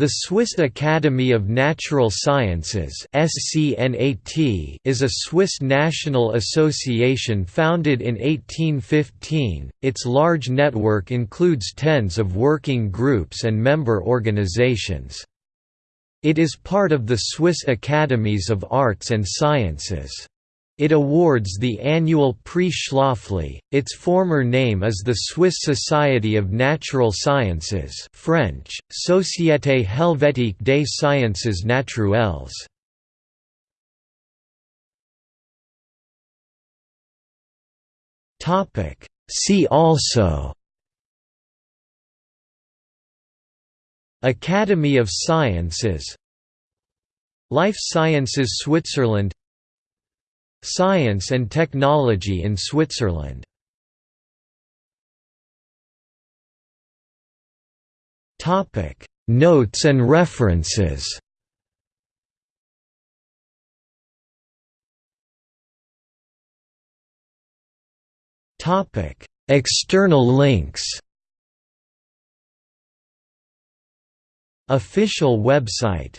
The Swiss Academy of Natural Sciences is a Swiss national association founded in 1815. Its large network includes tens of working groups and member organizations. It is part of the Swiss Academies of Arts and Sciences. It awards the annual Prix Schläfli. Its former name is the Swiss Society of Natural Sciences French, Société Helvétique des Sciences Naturelles. See also Academy of Sciences Life Sciences Switzerland Science and technology in Switzerland. Topic: Notes and references. Topic: External links. Official website